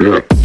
Yeah.